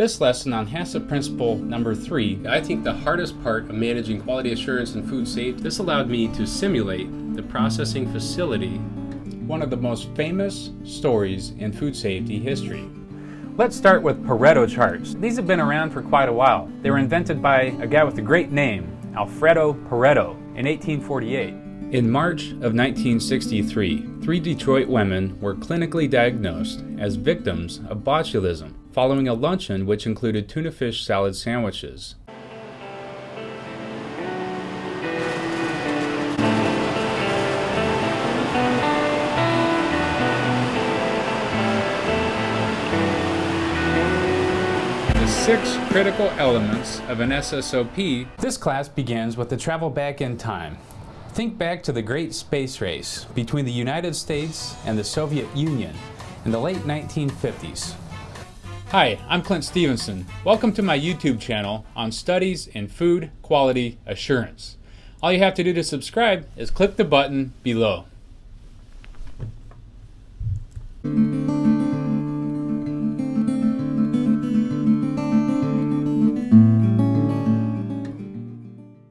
This lesson on HACCP principle number three, I think the hardest part of managing quality assurance and food safety, this allowed me to simulate the processing facility, one of the most famous stories in food safety history. Let's start with Pareto charts. These have been around for quite a while. They were invented by a guy with a great name, Vilfredo Pareto, in 1848. In March of 1963, three Detroit women were clinically diagnosed as victims of botulism following a luncheon which included tuna fish salad sandwiches. The six critical elements of an SSOP. This class begins with the travel back in time. Think back to the great space race between the United States and the Soviet Union in the late 1950s. Hi, I'm Clint Stevenson. Welcome to my YouTube channel on studies in food quality assurance. All you have to do to subscribe is click the button below.